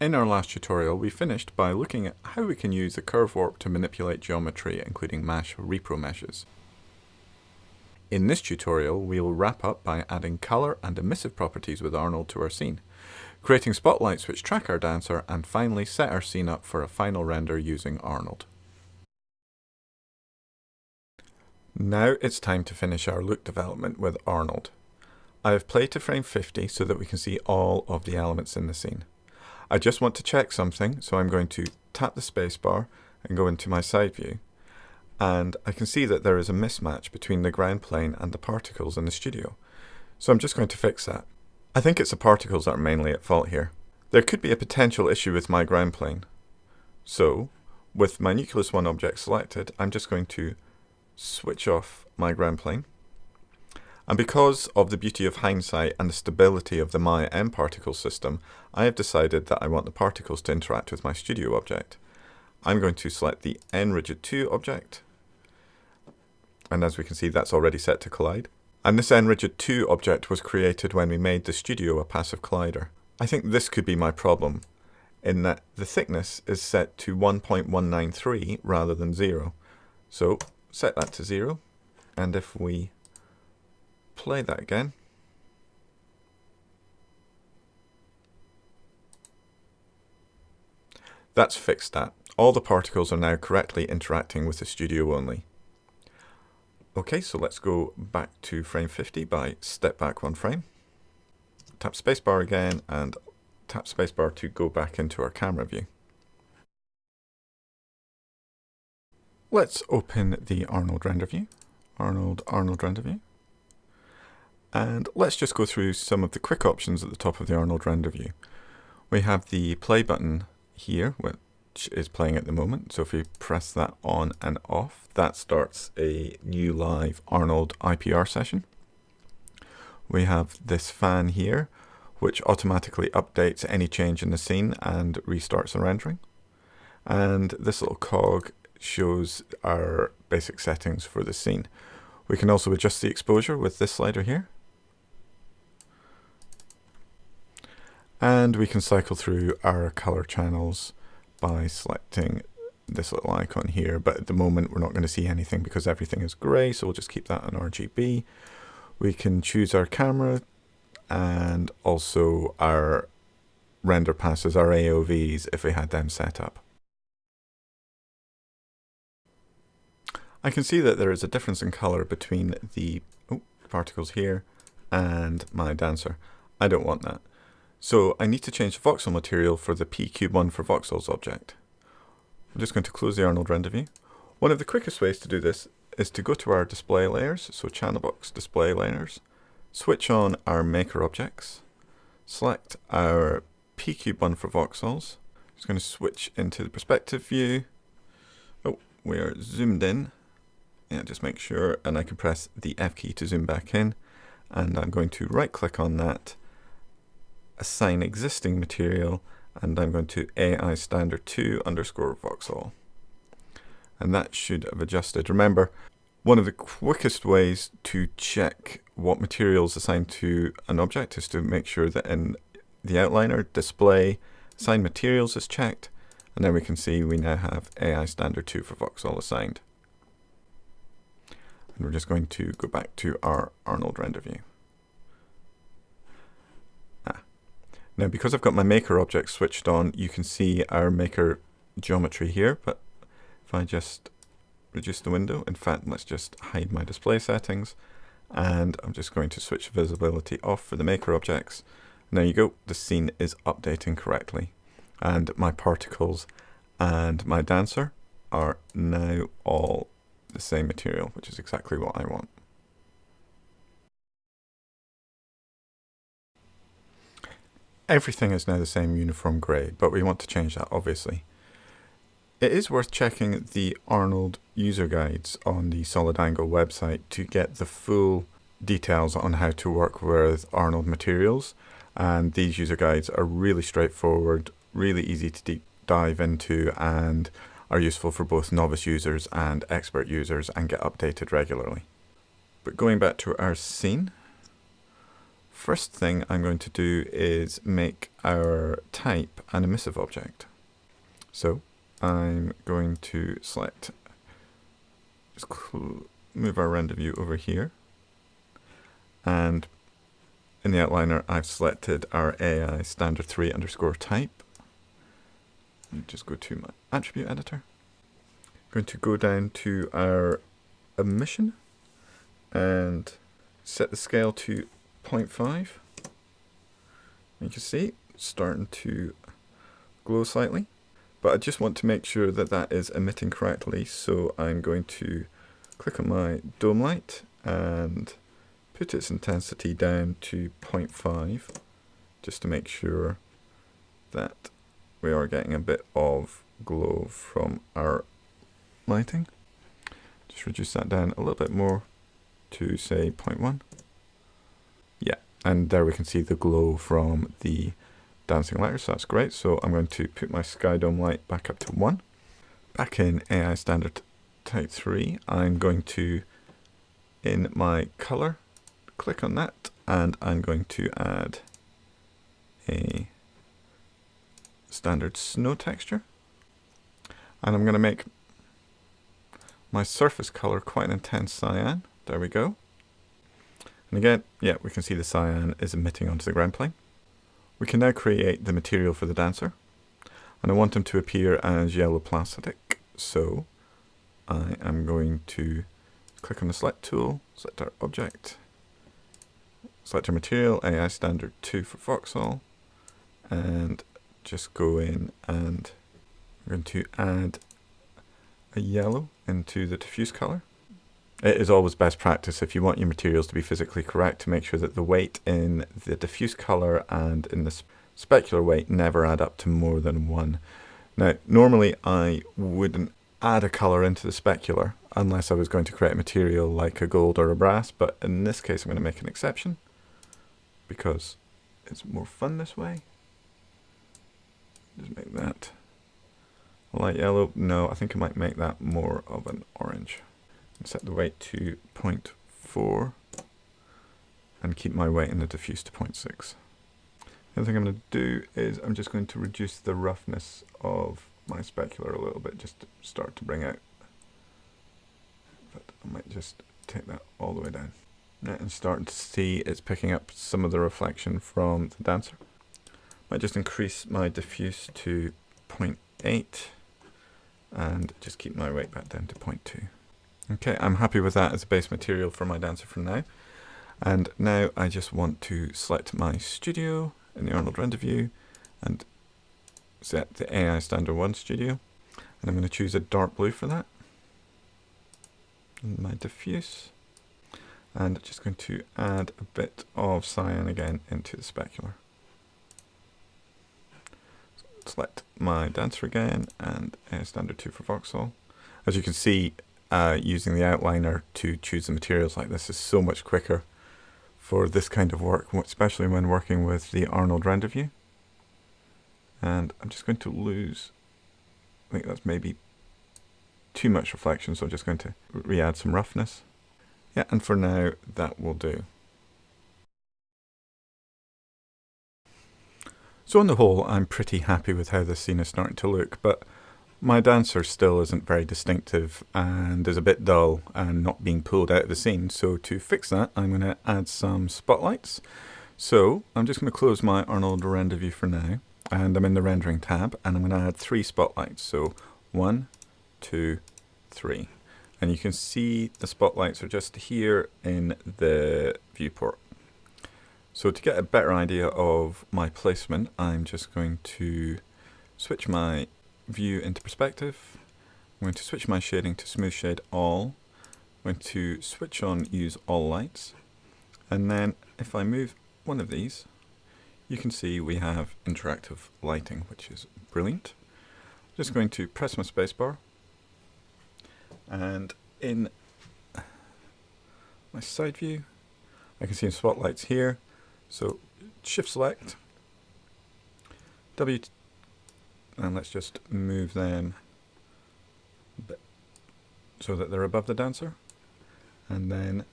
In our last tutorial, we finished by looking at how we can use the curve warp to manipulate geometry, including MASH repro meshes. In this tutorial, we'll wrap up by adding color and emissive properties with Arnold to our scene, creating spotlights which track our dancer, and finally set our scene up for a final render using Arnold. Now it's time to finish our look development with Arnold. I have played to frame 50 so that we can see all of the elements in the scene. I just want to check something, so I'm going to tap the spacebar and go into my side view. And I can see that there is a mismatch between the ground plane and the particles in the studio. So I'm just going to fix that. I think it's the particles that are mainly at fault here. There could be a potential issue with my ground plane. So, with my Nucleus 1 object selected, I'm just going to switch off my ground plane and because of the beauty of hindsight and the stability of the Maya nParticle system, I have decided that I want the particles to interact with my studio object. I'm going to select the nRigid 2 object, and as we can see that's already set to collide. And this nRigid 2 object was created when we made the studio a passive collider. I think this could be my problem, in that the thickness is set to 1.193 rather than 0. So set that to 0, and if we play that again. That's fixed that. All the particles are now correctly interacting with the studio only. Okay, so let's go back to frame 50 by step back one frame. Tap spacebar again and tap spacebar to go back into our camera view. Let's open the Arnold render view. Arnold, Arnold render view. And let's just go through some of the quick options at the top of the Arnold render view. We have the play button here, which is playing at the moment. So if we press that on and off, that starts a new live Arnold IPR session. We have this fan here, which automatically updates any change in the scene and restarts the rendering. And this little cog shows our basic settings for the scene. We can also adjust the exposure with this slider here. And we can cycle through our color channels by selecting this little icon here. But at the moment, we're not going to see anything because everything is gray. So we'll just keep that on RGB. We can choose our camera and also our render passes, our AOVs, if we had them set up. I can see that there is a difference in color between the oh, particles here and my dancer. I don't want that. So I need to change the voxel material for the pcube1 for voxels object. I'm just going to close the Arnold render view. One of the quickest ways to do this is to go to our display layers, so channel box display layers, switch on our maker objects, select our pcube1 for voxels. Just going to switch into the perspective view. Oh, we are zoomed in. Yeah, just make sure, and I can press the F key to zoom back in. And I'm going to right click on that assign existing material and I'm going to AI standard 2 underscore voxel. And that should have adjusted. Remember, one of the quickest ways to check what materials assigned to an object is to make sure that in the outliner display assign materials is checked and then we can see we now have AI standard 2 for voxel assigned. And we're just going to go back to our Arnold render view. Now because I've got my maker object switched on, you can see our maker geometry here, but if I just reduce the window, in fact, let's just hide my display settings, and I'm just going to switch visibility off for the maker objects. There you go, the scene is updating correctly. And my particles and my dancer are now all the same material, which is exactly what I want. Everything is now the same uniform grey, but we want to change that obviously. It is worth checking the Arnold user guides on the Solid Angle website to get the full details on how to work with Arnold materials. And these user guides are really straightforward, really easy to deep dive into, and are useful for both novice users and expert users and get updated regularly. But going back to our scene, First thing I'm going to do is make our type an emissive object. So I'm going to select, just move our render view over here. And in the outliner, I've selected our AI standard 3 underscore type. Just go to my attribute editor. I'm going to go down to our emission and set the scale to 0.5. You can see it's starting to glow slightly. But I just want to make sure that that is emitting correctly. So I'm going to click on my dome light and put its intensity down to 0.5 just to make sure that we are getting a bit of glow from our lighting. Just reduce that down a little bit more to say 0.1. And there we can see the glow from the dancing letters, so that's great. So I'm going to put my sky dome light back up to 1. Back in AI standard type 3, I'm going to, in my color, click on that, and I'm going to add a standard snow texture. And I'm going to make my surface color quite an intense cyan. There we go. And again, yeah, we can see the cyan is emitting onto the ground plane. We can now create the material for the dancer. And I want them to appear as yellow plastic. So I am going to click on the select tool, select our object, select our material, AI standard 2 for voxel, and just go in and I'm going to add a yellow into the diffuse color. It is always best practice if you want your materials to be physically correct to make sure that the weight in the diffuse color and in the specular weight never add up to more than one. Now, normally I wouldn't add a color into the specular unless I was going to create a material like a gold or a brass, but in this case I'm going to make an exception because it's more fun this way. Just make that light yellow. No, I think I might make that more of an orange set the weight to 0.4 and keep my weight in the diffuse to 0.6. The other thing I'm going to do is I'm just going to reduce the roughness of my specular a little bit just to start to bring out. But I might just take that all the way down. And starting to see it's picking up some of the reflection from the dancer. Might just increase my diffuse to 0.8 and just keep my weight back down to 0.2. Okay, I'm happy with that as a base material for my dancer for now. And now I just want to select my studio in the Arnold render view and set the AI standard 1 studio. And I'm going to choose a dark blue for that. And my diffuse. And just going to add a bit of cyan again into the specular. Select my dancer again and AI standard 2 for voxel. As you can see, uh, using the outliner to choose the materials like this is so much quicker for this kind of work, especially when working with the Arnold render view. And I'm just going to lose, I think that's maybe too much reflection, so I'm just going to re-add some roughness. Yeah, and for now, that will do. So on the whole, I'm pretty happy with how this scene is starting to look, but my dancer still isn't very distinctive and is a bit dull and not being pulled out of the scene. So to fix that, I'm going to add some spotlights. So I'm just going to close my Arnold render view for now. And I'm in the rendering tab and I'm going to add three spotlights. So one, two, three. And you can see the spotlights are just here in the viewport. So to get a better idea of my placement, I'm just going to switch my view into perspective. I'm going to switch my shading to smooth shade all. I'm going to switch on use all lights. And then if I move one of these, you can see we have interactive lighting, which is brilliant. I'm just going to press my spacebar and in my side view, I can see spotlights here. So shift select, W and let's just move them so that they're above the dancer and then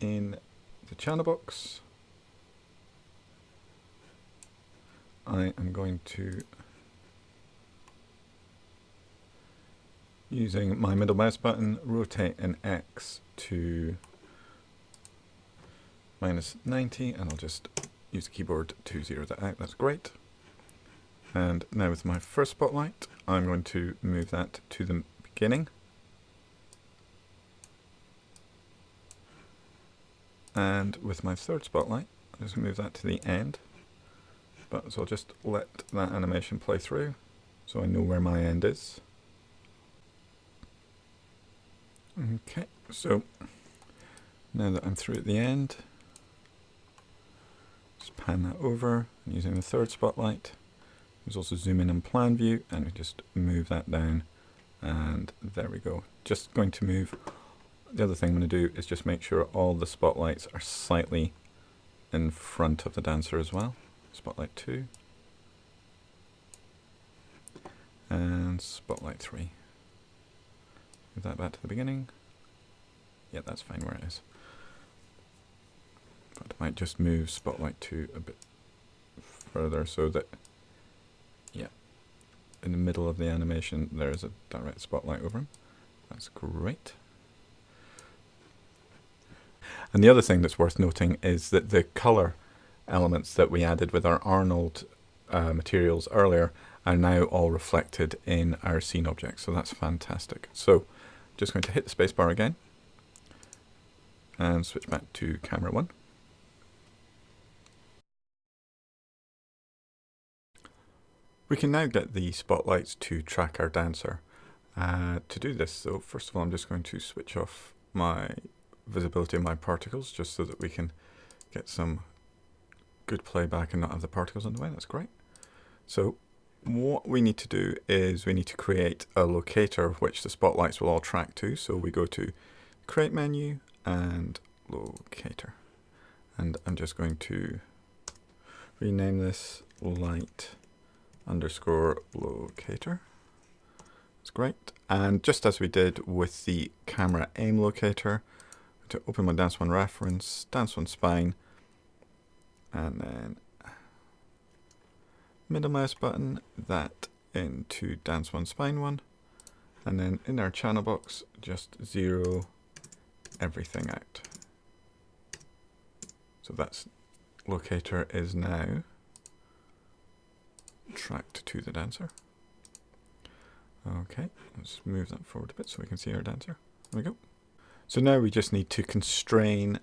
in the channel box I am going to using my middle mouse button rotate an X to minus 90 and I'll just use the keyboard to zero that out. That's great. And now with my first spotlight, I'm going to move that to the beginning. And with my third spotlight, I'm just going to move that to the end. But so I'll just let that animation play through so I know where my end is. Okay, so now that I'm through at the end, just pan that over using the third spotlight. There's also zoom in and plan view and we just move that down and there we go. Just going to move, the other thing I'm going to do is just make sure all the spotlights are slightly in front of the dancer as well. Spotlight 2 and spotlight 3. Move that back to the beginning. Yeah, that's fine where it is. But I might just move spotlight 2 a bit further so that, in the middle of the animation there's a direct spotlight over him. That's great. And the other thing that's worth noting is that the color elements that we added with our Arnold uh, materials earlier are now all reflected in our scene object. So that's fantastic. So just going to hit the spacebar again and switch back to camera one. We can now get the spotlights to track our dancer. Uh, to do this though, first of all I'm just going to switch off my visibility of my particles just so that we can get some good playback and not have the particles in the way. That's great. So what we need to do is we need to create a locator which the spotlights will all track to. So we go to create menu and locator. And I'm just going to rename this light underscore locator. That's great. And just as we did with the camera aim locator, to open my Dance One reference, Dance One spine, and then middle mouse button, that into Dance One spine one, and then in our channel box, just zero everything out. So that's locator is now tracked to the dancer. Okay, let's move that forward a bit so we can see our dancer. There we go. So now we just need to constrain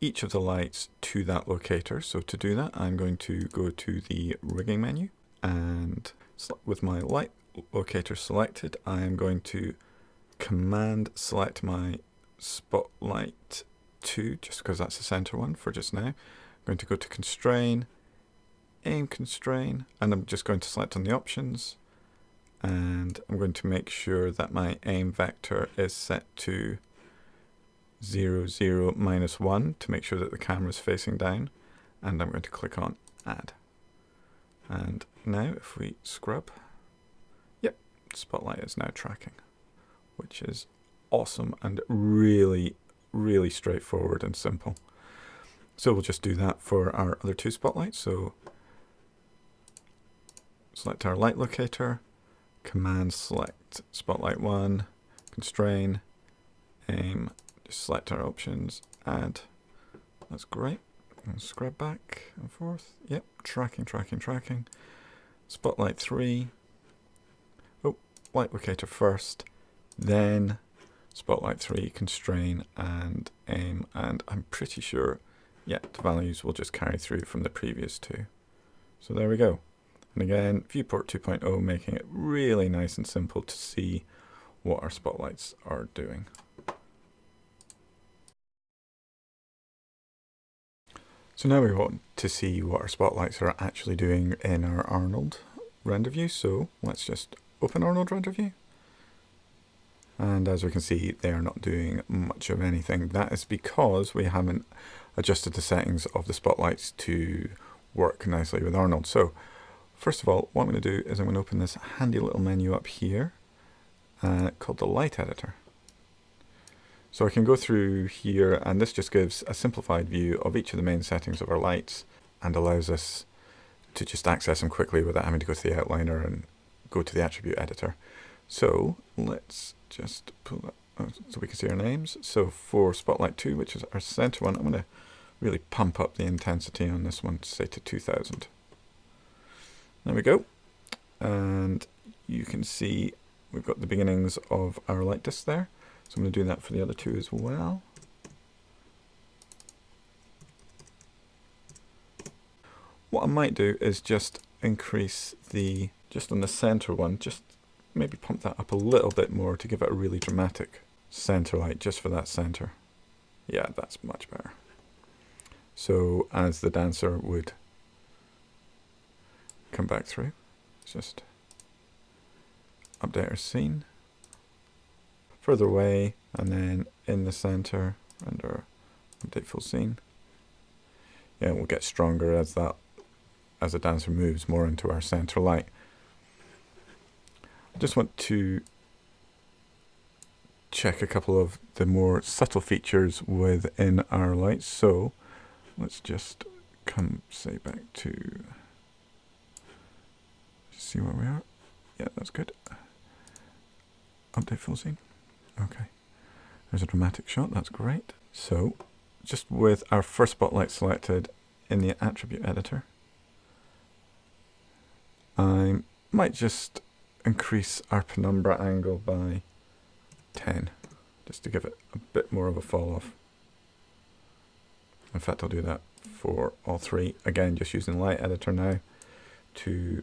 each of the lights to that locator. So to do that, I'm going to go to the rigging menu and with my light locator selected, I am going to command select my spotlight 2 just because that's the center one for just now. I'm going to go to constrain, aim constrain, and I'm just going to select on the options and I'm going to make sure that my aim vector is set to 0, 0, minus 1 to make sure that the camera is facing down and I'm going to click on add. And now if we scrub, yep, Spotlight is now tracking, which is awesome and really, really straightforward and simple. So we'll just do that for our other two spotlights. So select our light locator, command select spotlight 1, constrain, aim, just select our options, add. That's great. And scrub back and forth. Yep, tracking, tracking, tracking. Spotlight 3. Oh, light locator first. Then Spotlight 3, constrain and aim. And I'm pretty sure, yeah, the values will just carry through from the previous two. So there we go. And again, Viewport 2.0 making it really nice and simple to see what our spotlights are doing. So now we want to see what our spotlights are actually doing in our Arnold render view. So let's just open Arnold render view. And as we can see, they are not doing much of anything. That is because we haven't adjusted the settings of the spotlights to work nicely with Arnold. So first of all, what I'm going to do is I'm going to open this handy little menu up here uh, called the light editor. So I can go through here and this just gives a simplified view of each of the main settings of our lights and allows us to just access them quickly without having to go to the outliner and go to the attribute editor. So let's just pull that so we can see our names. So for Spotlight 2, which is our center one, I'm going to really pump up the intensity on this one, say to 2000. There we go. And you can see we've got the beginnings of our light disk there. So I'm going to do that for the other two as well. What I might do is just increase the, just on the center one, just maybe pump that up a little bit more to give it a really dramatic center light just for that center. Yeah, that's much better. So as the dancer would come back through, just update our scene further away and then in the center under update full scene. Yeah, we'll get stronger as that as the dancer moves more into our center light. I just want to check a couple of the more subtle features within our lights. So let's just come say back to see where we are. Yeah, that's good. Update full scene. Okay. There's a dramatic shot. That's great. So just with our first spotlight selected in the attribute editor, I might just increase our penumbra angle by 10 just to give it a bit more of a fall off. In fact, I'll do that for all three. Again, just using light editor now to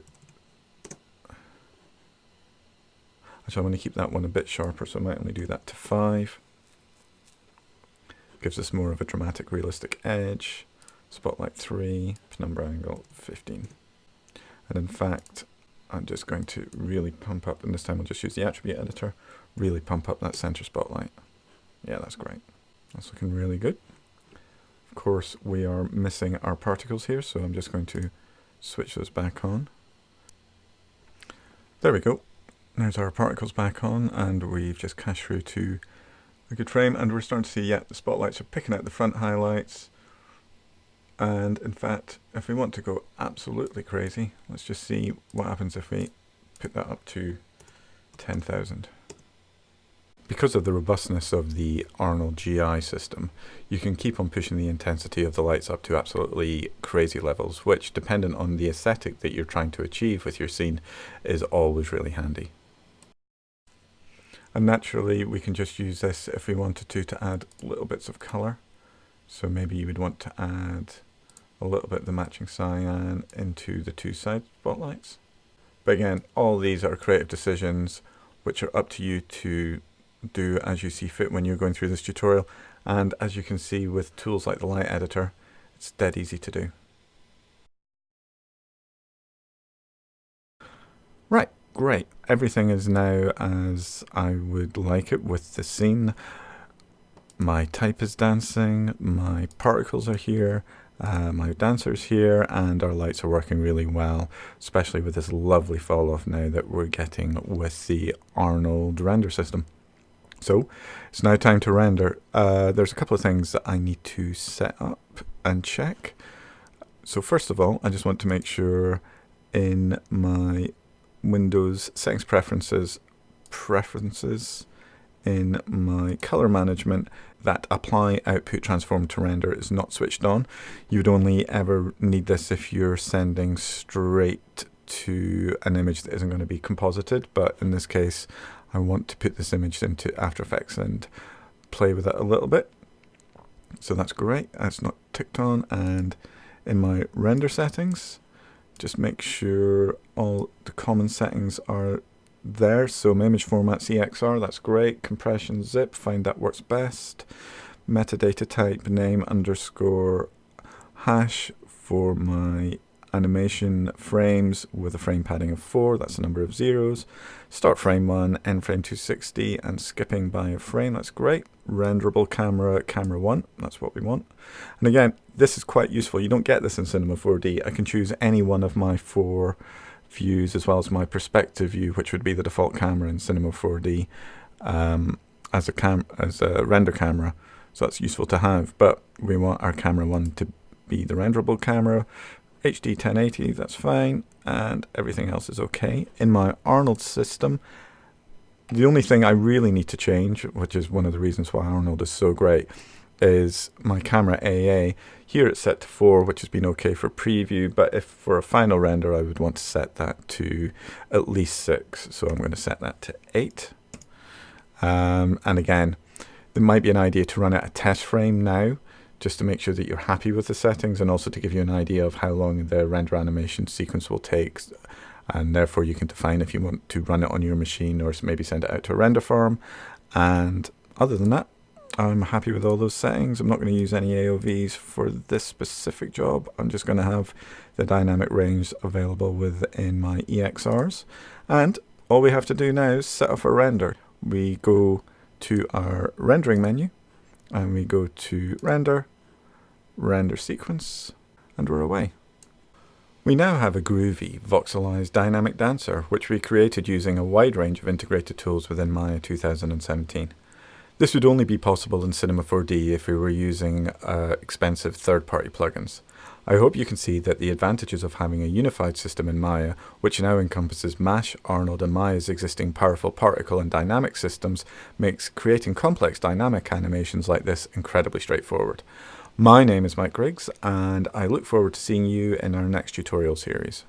Actually, I'm going to keep that one a bit sharper, so I might only do that to 5. Gives us more of a dramatic, realistic edge. Spotlight 3, penumbra angle 15. And in fact, I'm just going to really pump up, and this time I'll just use the attribute editor, really pump up that center spotlight. Yeah, that's great. That's looking really good. Of course, we are missing our particles here, so I'm just going to switch those back on. There we go. There's our particles back on, and we've just cached through to a good frame, and we're starting to see, yeah, the spotlights are picking out the front highlights, and in fact, if we want to go absolutely crazy, let's just see what happens if we put that up to 10,000. Because of the robustness of the Arnold GI system, you can keep on pushing the intensity of the lights up to absolutely crazy levels, which, dependent on the aesthetic that you're trying to achieve with your scene, is always really handy. And naturally, we can just use this if we wanted to, to add little bits of colour. So maybe you would want to add a little bit of the matching cyan into the two side spotlights. But again, all these are creative decisions which are up to you to do as you see fit when you're going through this tutorial. And as you can see with tools like the light editor, it's dead easy to do. Great. Everything is now as I would like it with the scene my type is dancing, my particles are here, uh, my dancer's here, and our lights are working really well, especially with this lovely fall off now that we're getting with the Arnold render system. So it's now time to render. Uh, there's a couple of things that I need to set up and check. So first of all, I just want to make sure in my Windows settings preferences, preferences, in my color management that apply output transform to render is not switched on. You would only ever need this if you're sending straight to an image that isn't going to be composited, but in this case I want to put this image into After Effects and play with it a little bit. So that's great, that's not ticked on, and in my render settings, just make sure all the common settings are there. So image format EXR, that's great. Compression zip, find that works best. Metadata type name underscore hash for my animation frames with a frame padding of 4, that's the number of zeros. Start frame 1, end frame 260, and skipping by a frame, that's great. Renderable camera, camera 1, that's what we want. And again, this is quite useful. You don't get this in Cinema 4D. I can choose any one of my four views as well as my perspective view, which would be the default camera in Cinema 4D um, as a cam as a render camera. So that's useful to have. But we want our camera one to be the renderable camera, HD 1080, that's fine, and everything else is okay. In my Arnold system, the only thing I really need to change, which is one of the reasons why Arnold is so great, is my camera AA. Here it's set to 4, which has been okay for preview, but if for a final render I would want to set that to at least 6, so I'm going to set that to 8. Um, and again, there might be an idea to run out a test frame now, just to make sure that you're happy with the settings and also to give you an idea of how long the render animation sequence will take and therefore you can define if you want to run it on your machine or maybe send it out to a render farm and other than that I'm happy with all those settings. I'm not going to use any AOVs for this specific job. I'm just going to have the dynamic range available within my EXRs. And all we have to do now is set up a render. We go to our rendering menu and we go to render, render sequence, and we're away. We now have a groovy, voxelized dynamic dancer, which we created using a wide range of integrated tools within Maya 2017. This would only be possible in Cinema 4D if we were using uh, expensive third-party plugins. I hope you can see that the advantages of having a unified system in Maya, which now encompasses MASH, Arnold and Maya's existing powerful particle and dynamic systems, makes creating complex dynamic animations like this incredibly straightforward. My name is Mike Griggs and I look forward to seeing you in our next tutorial series.